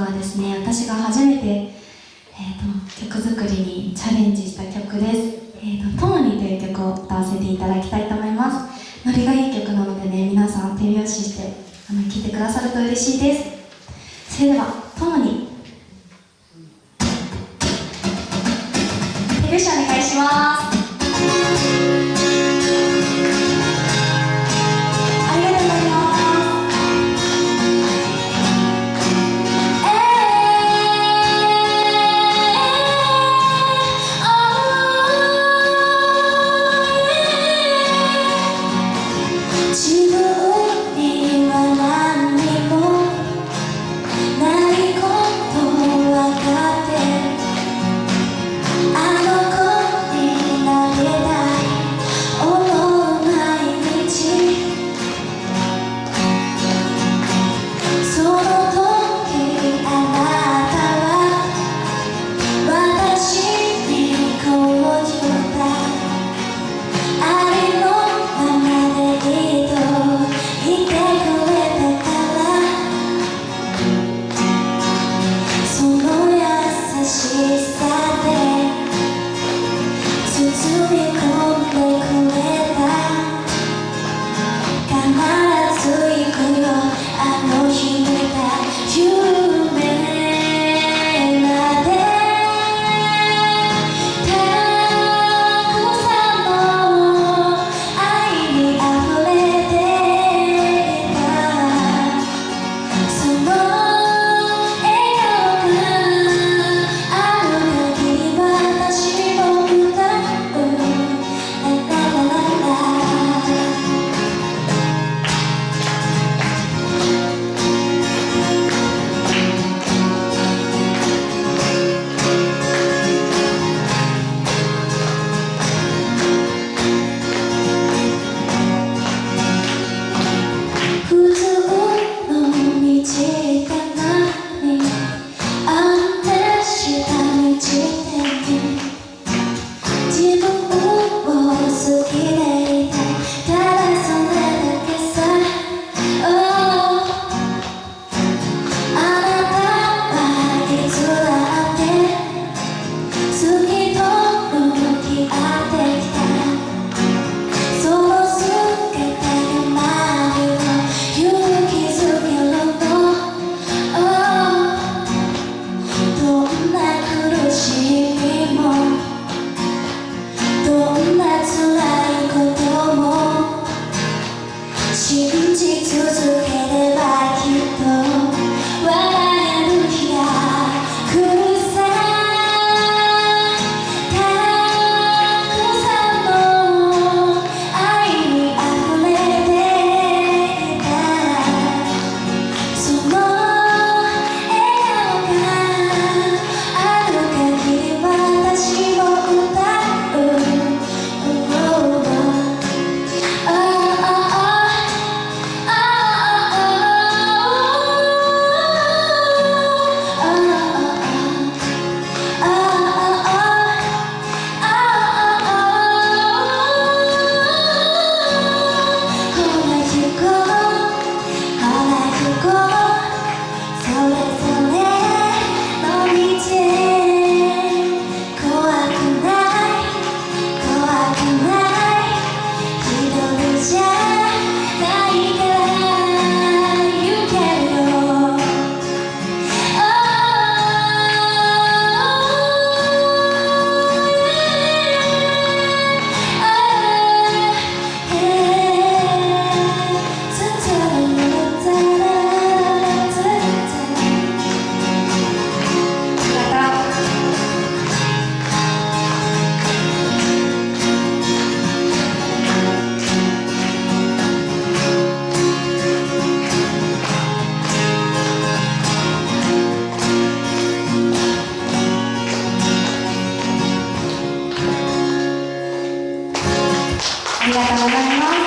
はですね私が初めて、えーと、曲作りにチャレンジした曲です「えーと、ともに」という曲を歌わせていただきたいと思います。ノリがいい曲なのでね皆さん手拍子してあの聴いてくださると嬉しいです。それでは「ともに」手拍子お願いします。记得。信じ続けるありがとうございます。